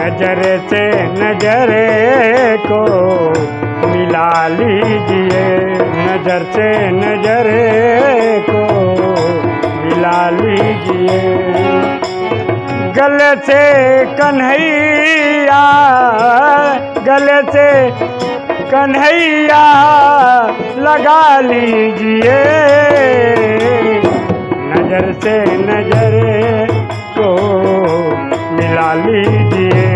नज़र से नज़र को मिला लीजिए। नज़र से नज़र को मिला लीजिए। गले से कन्हैया, गले से कन्हैया लगा लीजिए। नज़र से नज़र मिला लीजिए।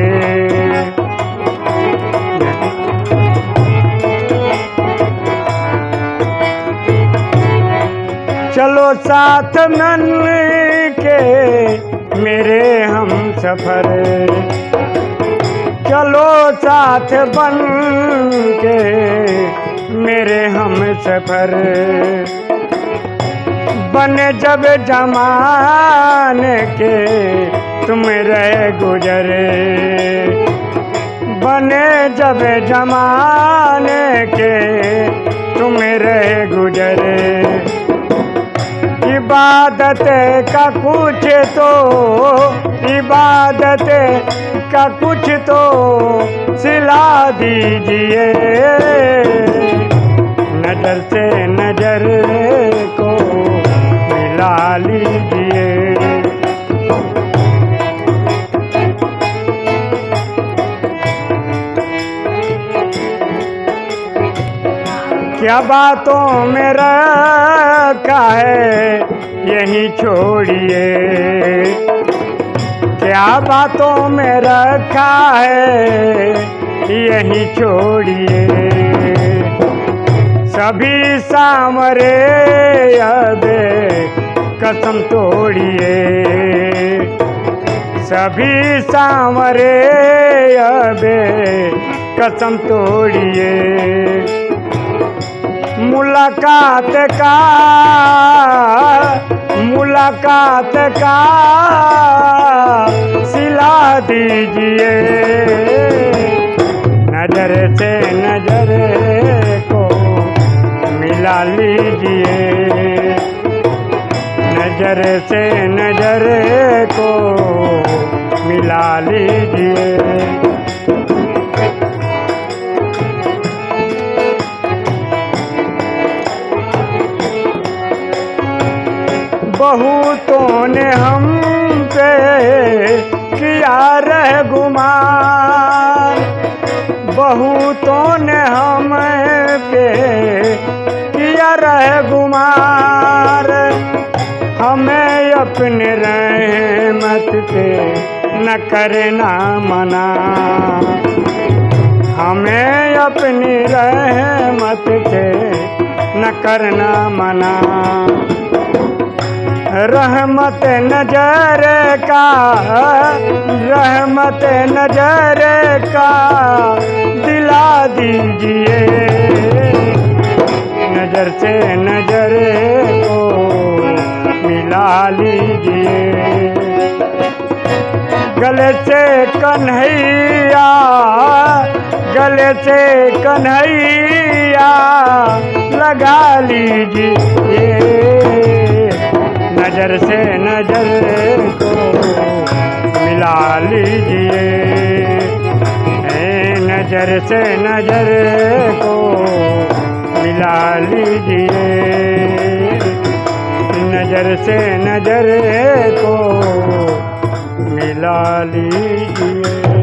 चलो साथ मन के मेरे हम सफ़र। चलो साथ बन के मेरे हम सफ़र। बने जब जमाने के तुम रहे गुजरे। बने जब जमाने के तुम रहे गुजरे। इबादत का कुछ तो इबादत का कुछ तो सिला दीजिए। नज़र से नज़र मिला लीजिए क्या बातों में रखा है यही छोड़िए। क्या बातों में रखा है यही छोड़िए। सभी सामरे अब कसम तोड़िए। सभी सामरे अबे, कसम तोड़िए। मुलाकात का मुलाकात का, सिला दीजिए। नज़र से नज़र को मिला लीजिए। नज़र से नज़र को मिला लीजिए। बहुतों ने हम पे किया रह गुमान बहुतों ने हम पे किया रह हमें अपने रहमत से न करना मना। हमें अपनी रहमत से न करना मना। रहमत नज़र का, रहमत नज़र का दिला दीजिए। नज़र से नज़र लीजिए गले से कन्हैया, गले से कन्हैया लगा लीजिए। नज़र से नज़र को मिला लीजिए। नज़र से नज़र को मिला लीजिए। नज़र से नज़र को मिला लीजिए।